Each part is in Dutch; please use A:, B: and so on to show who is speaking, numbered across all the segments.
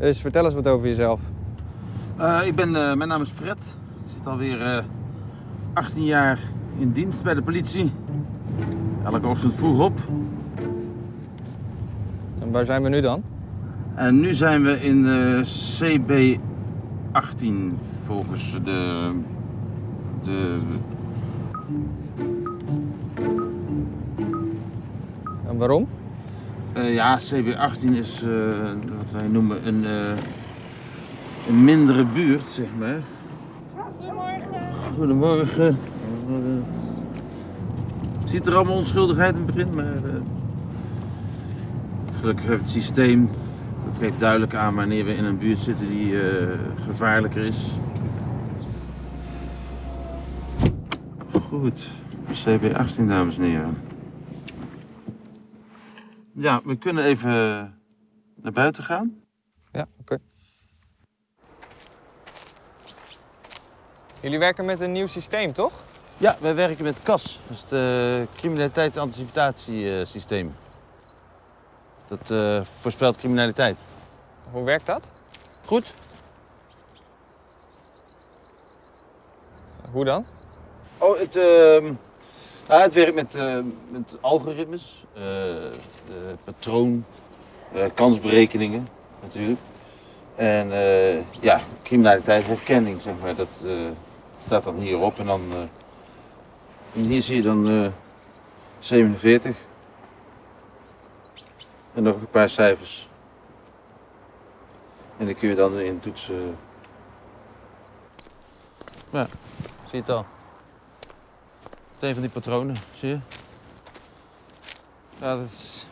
A: Dus vertel eens wat over jezelf.
B: Uh, ik ben, uh, mijn naam is Fred. Ik zit alweer uh, 18 jaar in dienst bij de politie. Elke ochtend vroeg op.
A: En waar zijn we nu dan?
B: En nu zijn we in de CB18 volgens de, de
A: En waarom?
B: Uh, ja, CB18 is uh, wat wij noemen een, uh, een mindere buurt, zeg maar.
C: Goedemorgen.
B: Goedemorgen. Het ziet er allemaal onschuldigheid in het begin, maar gelukkig heeft het systeem, dat geeft duidelijk aan wanneer we in een buurt zitten die gevaarlijker is. Goed, CB18 dames en heren. Ja, we kunnen even naar buiten gaan.
A: Ja, oké. Jullie werken met een nieuw systeem, toch?
B: Ja, wij werken met CAS, dus het uh, criminaliteitsanticipatiesysteem. Dat uh, voorspelt criminaliteit.
A: Hoe werkt dat?
B: Goed.
A: Hoe dan?
B: Oh, het, uh, ja, het werkt met, uh, met algoritmes, uh, patroon, kansberekeningen natuurlijk. En ja, criminaliteitsherkenning, zeg maar, dat staat dan hierop. En dan en hier zie je dan 47. En nog een paar cijfers. En die kun je dan in toetsen. Ja, zie je het al. Het een van die patronen, zie je? Ja, dat is...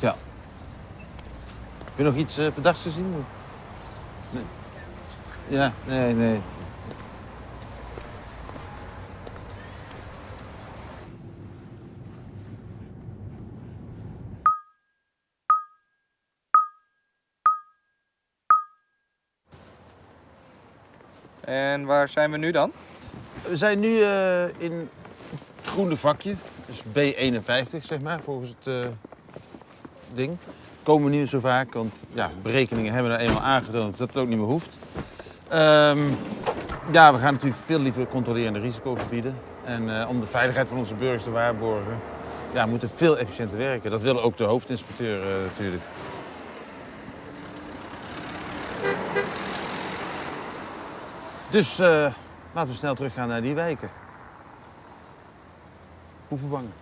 B: Ja. Heb je nog iets uh, verdachts gezien? Nee. Ja, nee, nee.
A: En waar zijn we nu dan?
B: We zijn nu uh, in het groene vakje. Dus B51, zeg maar, volgens het uh, ding komen we niet zo vaak, want ja, berekeningen hebben er eenmaal aangetoond dat het ook niet meer hoeft. Um, ja, we gaan natuurlijk veel liever controleren de risicogebieden. En uh, om de veiligheid van onze burgers te waarborgen, ja, we moeten veel efficiënter werken. Dat wil ook de hoofdinspecteur uh, natuurlijk. Dus uh, laten we snel teruggaan naar die wijken. Hoe vervangen.